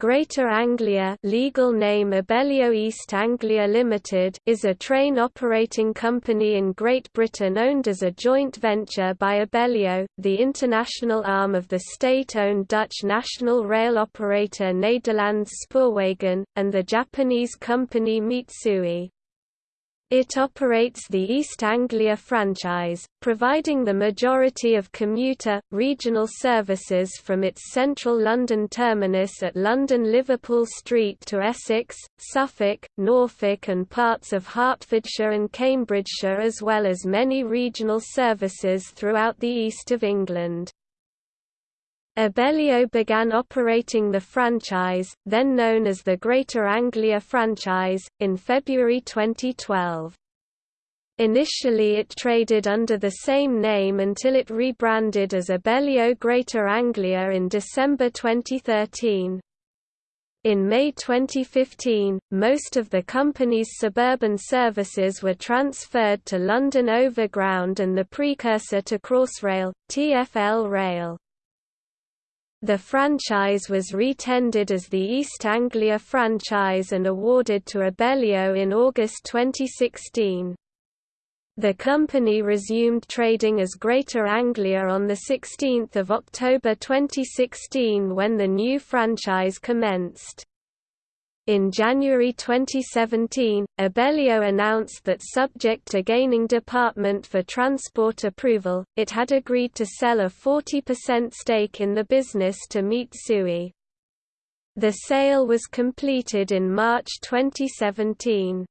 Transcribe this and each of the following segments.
Greater Anglia legal name Abellio East Anglia Limited is a train operating company in Great Britain owned as a joint venture by Abellio, the international arm of the state-owned Dutch national rail operator Nederlands Spoorwegen, and the Japanese company Mitsui. It operates the East Anglia franchise, providing the majority of commuter, regional services from its central London terminus at London Liverpool Street to Essex, Suffolk, Norfolk and parts of Hertfordshire and Cambridgeshire as well as many regional services throughout the east of England. Abellio began operating the franchise, then known as the Greater Anglia franchise, in February 2012. Initially it traded under the same name until it rebranded as Abellio Greater Anglia in December 2013. In May 2015, most of the company's suburban services were transferred to London Overground and the precursor to Crossrail, TfL Rail. The franchise was retendered as the East Anglia franchise and awarded to Abellio in August 2016. The company resumed trading as Greater Anglia on 16 October 2016 when the new franchise commenced. In January 2017, Abellio announced that subject to gaining Department for Transport approval, it had agreed to sell a 40% stake in the business to Mitsui. The sale was completed in March 2017.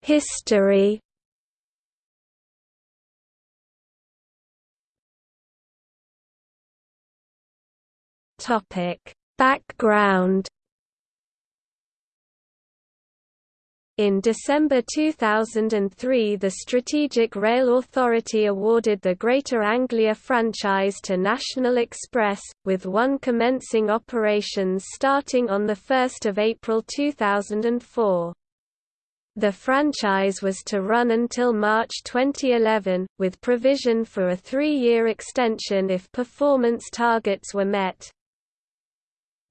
History Topic: Background In December 2003 the Strategic Rail Authority awarded the Greater Anglia franchise to National Express, with one commencing operations starting on 1 April 2004. The franchise was to run until March 2011, with provision for a three-year extension if performance targets were met.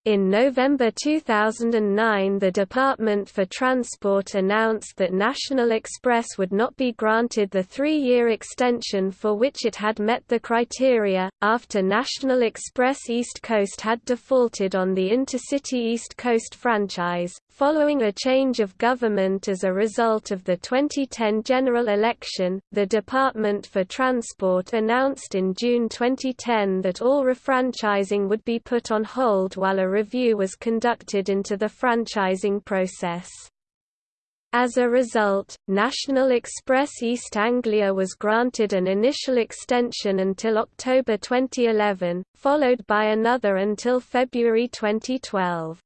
In November 2009 the Department for Transport announced that National Express would not be granted the three-year extension for which it had met the criteria, after National Express East Coast had defaulted on the Intercity East Coast franchise, Following a change of government as a result of the 2010 general election, the Department for Transport announced in June 2010 that all refranchising would be put on hold while a review was conducted into the franchising process. As a result, National Express East Anglia was granted an initial extension until October 2011, followed by another until February 2012.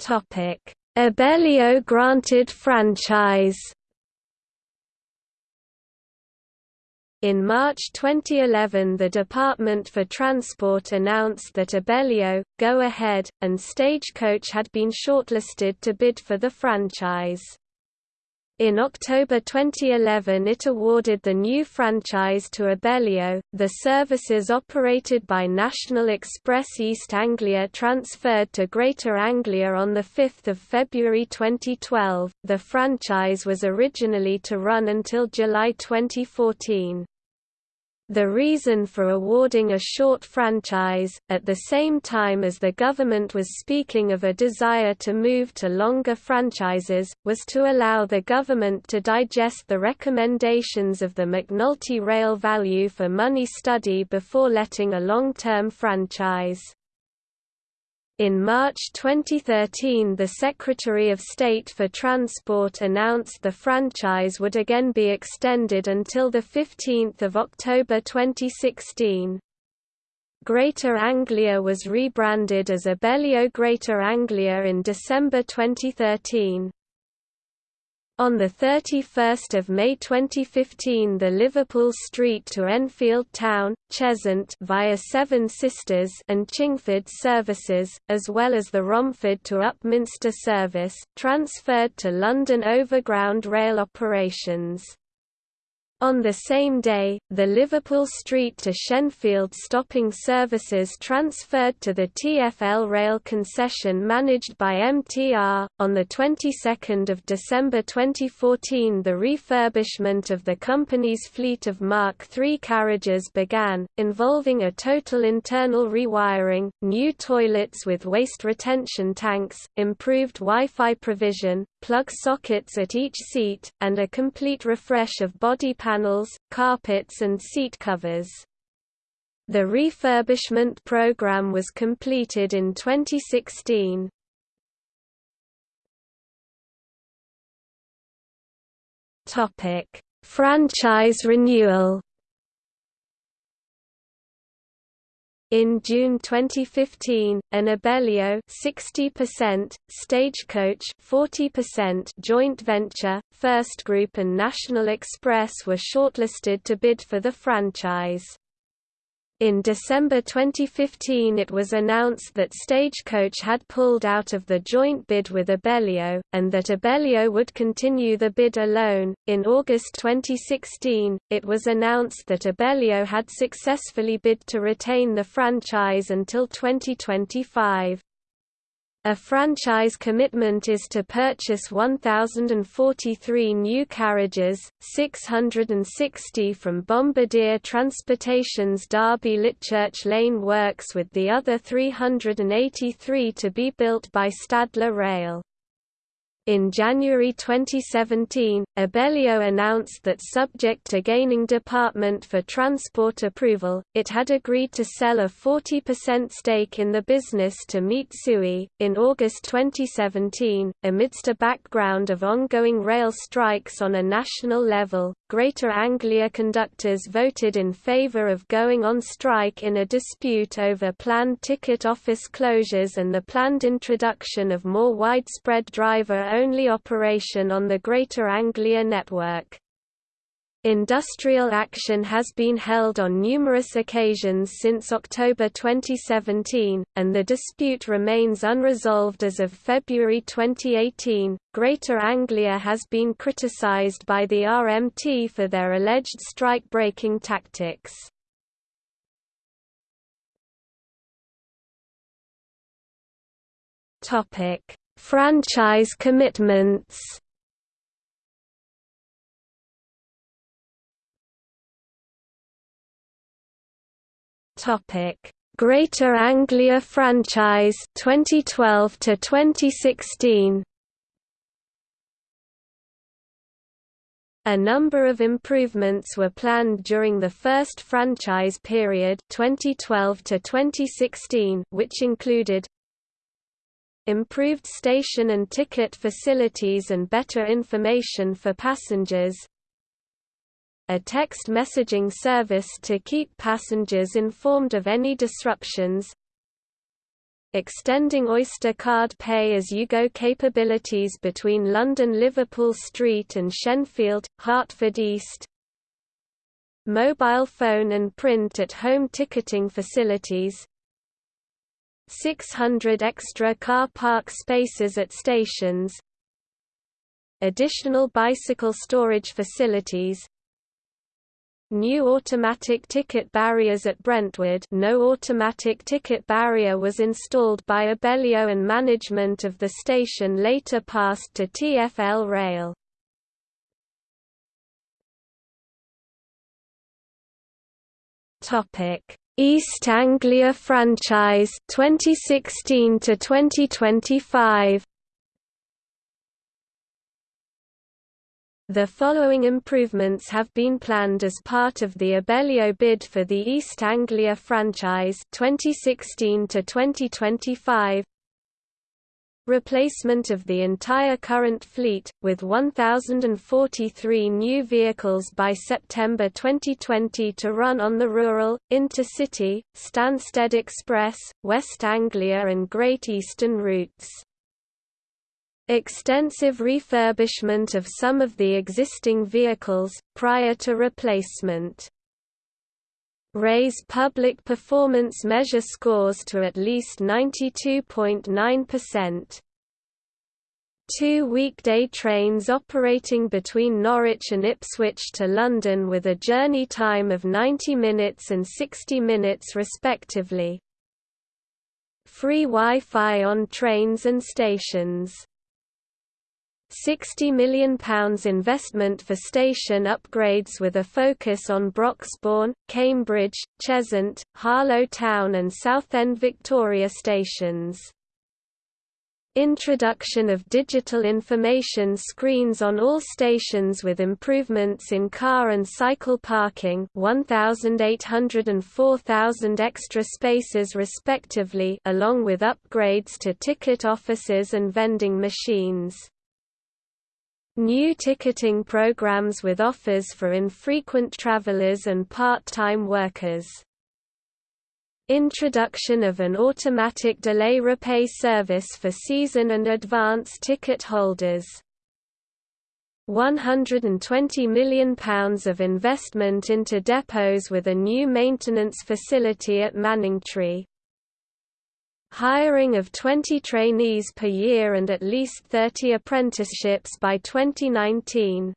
Topic: Abellio granted franchise. In March 2011 the Department for Transport announced that Abellio, Go Ahead, and Stagecoach had been shortlisted to bid for the franchise. In October 2011 it awarded the new franchise to Abellio. The services operated by National Express East Anglia transferred to Greater Anglia on 5 February 2012. The franchise was originally to run until July 2014. The reason for awarding a short franchise, at the same time as the government was speaking of a desire to move to longer franchises, was to allow the government to digest the recommendations of the McNulty Rail Value for Money study before letting a long-term franchise. In March 2013 the Secretary of State for Transport announced the franchise would again be extended until 15 October 2016. Greater Anglia was rebranded as Abellio Greater Anglia in December 2013. On 31 May 2015 the Liverpool Street to Enfield Town, Cheshunt via Seven Sisters and Chingford services, as well as the Romford to Upminster service, transferred to London Overground Rail operations. On the same day, the Liverpool Street to Shenfield stopping services transferred to the TfL rail concession managed by MTR. On the 22nd of December 2014, the refurbishment of the company's fleet of Mark III carriages began, involving a total internal rewiring, new toilets with waste retention tanks, improved Wi-Fi provision, plug sockets at each seat, and a complete refresh of body carpets and seat covers. The refurbishment program was completed in 2016. Topic: Franchise renewal In June 2015, an Abellio 60%, Stagecoach 40% joint venture, First Group and National Express were shortlisted to bid for the franchise. In December 2015 it was announced that Stagecoach had pulled out of the joint bid with Abellio, and that Abellio would continue the bid alone. In August 2016, it was announced that Abellio had successfully bid to retain the franchise until 2025. A franchise commitment is to purchase 1,043 new carriages, 660 from Bombardier Transportation's Derby Litchurch Lane works with the other 383 to be built by Stadler Rail. In January 2017, Abellio announced that subject to gaining Department for Transport approval, it had agreed to sell a 40% stake in the business to Mitsui. In August 2017, amidst a background of ongoing rail strikes on a national level, Greater Anglia conductors voted in favour of going on strike in a dispute over planned ticket office closures and the planned introduction of more widespread driver-only operation on the Greater Anglia network. Industrial action has been held on numerous occasions since October 2017, and the dispute remains unresolved as of February 2018. Greater Anglia has been criticised by the RMT for their alleged strike breaking tactics. Topic: Franchise commitments. Topic: Greater Anglia franchise 2012 to 2016. A number of improvements were planned during the first franchise period 2012 to 2016 which included improved station and ticket facilities and better information for passengers a text messaging service to keep passengers informed of any disruptions, extending Oyster card pay-as-you-go capabilities between London Liverpool Street and Shenfield, Hertford East, mobile phone and print at home ticketing facilities, 600 extra car park spaces at stations, additional bicycle storage facilities, New automatic ticket barriers at Brentwood no automatic ticket barrier was installed by Abellio and management of the station later passed to TfL Rail. East Anglia franchise 2016 to 2025 The following improvements have been planned as part of the Abellio bid for the East Anglia franchise 2016 to 2025. Replacement of the entire current fleet, with 1,043 new vehicles by September 2020 to run on the rural, intercity, Stansted Express, West Anglia and Great Eastern routes Extensive refurbishment of some of the existing vehicles, prior to replacement. Raise public performance measure scores to at least 92.9%. Two weekday trains operating between Norwich and Ipswich to London with a journey time of 90 minutes and 60 minutes respectively. Free Wi-Fi on trains and stations. £60 million investment for station upgrades with a focus on Broxbourne, Cambridge, Cheshunt, Harlow Town and Southend Victoria stations. Introduction of digital information screens on all stations with improvements in car and cycle parking 1,800 and 4,000 extra spaces respectively along with upgrades to ticket offices and vending machines. New ticketing programs with offers for infrequent travelers and part-time workers. Introduction of an automatic delay repay service for season and advance ticket holders. £120 million of investment into depots with a new maintenance facility at Manningtree hiring of 20 trainees per year and at least 30 apprenticeships by 2019.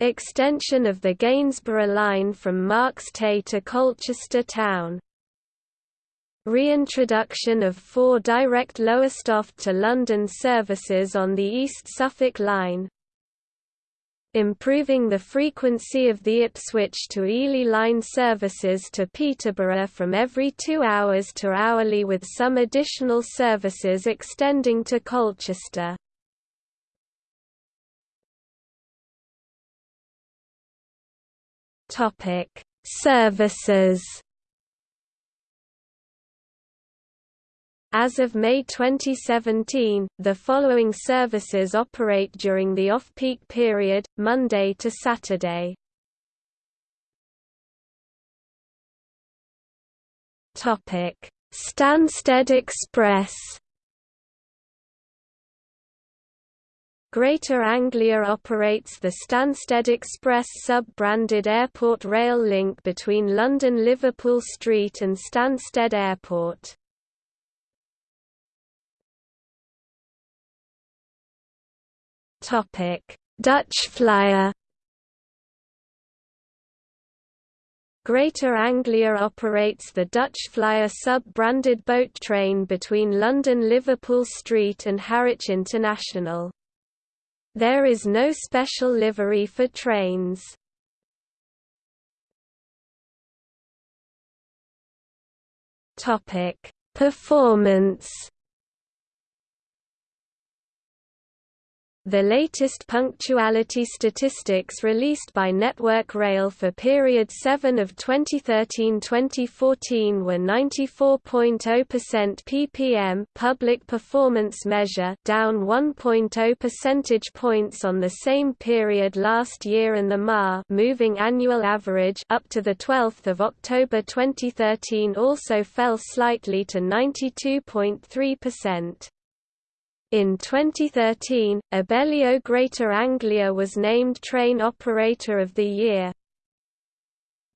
Extension of the Gainsborough line from Marks Tey to Colchester town. Reintroduction of four direct Lowestoft to London services on the East Suffolk Line improving the frequency of the Ipswich to Ely line services to Peterborough from every two hours to hourly with some additional services extending to Colchester. Services As of May 2017, the following services operate during the off-peak period, Monday to Saturday. Stansted Express Greater Anglia operates the Stansted Express sub-branded airport rail link between London Liverpool Street and Stansted Airport. Topic: Dutch Flyer Greater Anglia operates the Dutch Flyer sub-branded boat train between London Liverpool Street and Harwich International. There is no special livery for trains. Performance The latest punctuality statistics released by Network Rail for period 7 of 2013-2014 were 94.0% ppm public performance measure down 1.0 percentage points on the same period last year and the MAR moving annual average up to the 12th of October 2013 also fell slightly to 92.3%. In 2013, Abellio Greater Anglia was named Train Operator of the Year.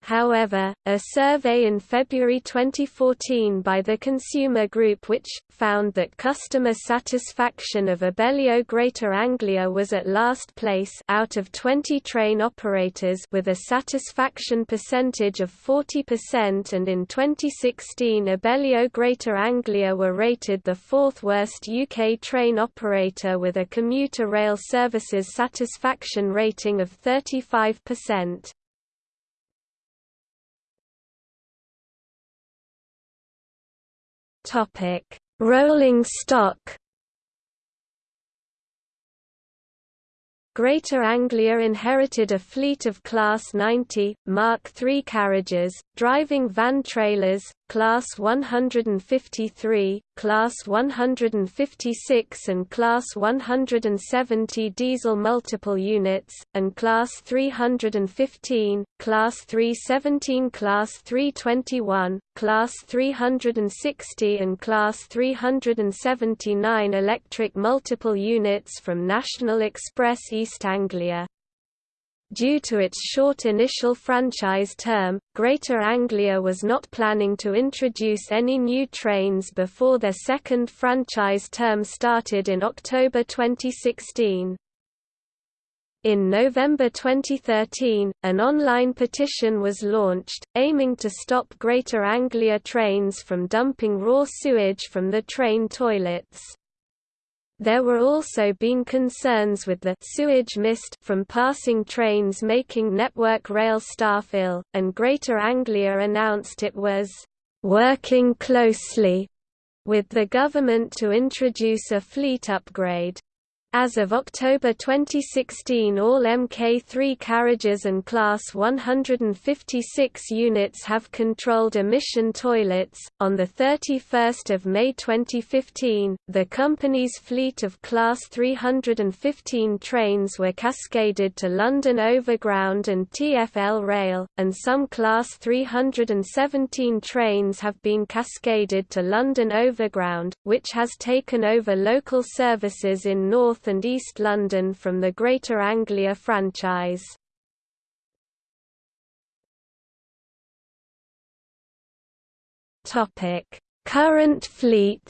However, a survey in February 2014 by the Consumer Group which, found that customer satisfaction of Abellio Greater Anglia was at last place out of 20 train operators with a satisfaction percentage of 40% and in 2016 Abellio Greater Anglia were rated the fourth worst UK train operator with a commuter rail services satisfaction rating of 35%. Topic: Rolling stock. Greater Anglia inherited a fleet of Class 90, Mark III carriages, driving van trailers, Class 153, Class 156 and Class 170 diesel multiple units, and Class 315, Class 317 Class 321, Class 360 and Class 379 electric multiple units from National Express East Anglia. Due to its short initial franchise term, Greater Anglia was not planning to introduce any new trains before their second franchise term started in October 2016. In November 2013, an online petition was launched, aiming to stop Greater Anglia trains from dumping raw sewage from the train toilets. There were also been concerns with the sewage mist from passing trains making Network Rail staff ill, and Greater Anglia announced it was working closely with the government to introduce a fleet upgrade. As of October 2016 all Mk3 carriages and Class 156 units have controlled emission toilets. On 31 May 2015, the company's fleet of Class 315 trains were cascaded to London Overground and TfL Rail, and some Class 317 trains have been cascaded to London Overground, which has taken over local services in North North and East London from the Greater Anglia franchise. Topic: Current fleet.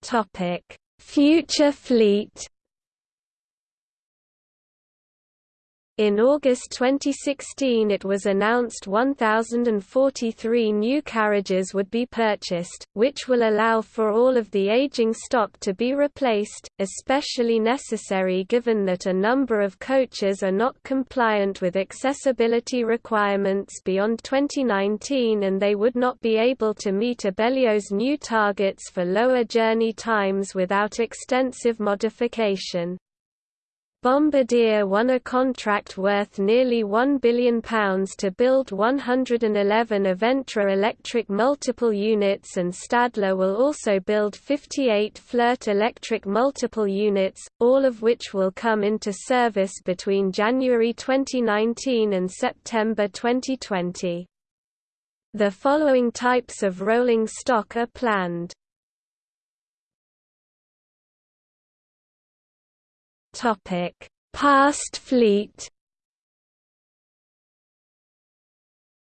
Topic: Future fleet. In August 2016 it was announced 1,043 new carriages would be purchased, which will allow for all of the aging stock to be replaced, especially necessary given that a number of coaches are not compliant with accessibility requirements beyond 2019 and they would not be able to meet Abellio's new targets for lower journey times without extensive modification. Bombardier won a contract worth nearly £1 billion to build 111 Aventra electric multiple units and Stadler will also build 58 Flirt electric multiple units, all of which will come into service between January 2019 and September 2020. The following types of rolling stock are planned. Topic: Past fleet.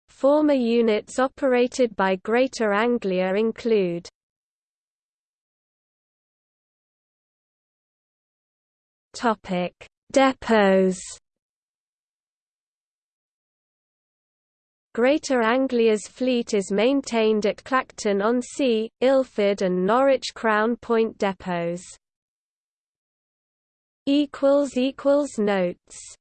Former units operated by Greater Anglia include Topic: Depots. Greater Anglia's fleet is maintained at Clacton-on-Sea, Ilford and Norwich Crown Point depots equals equals notes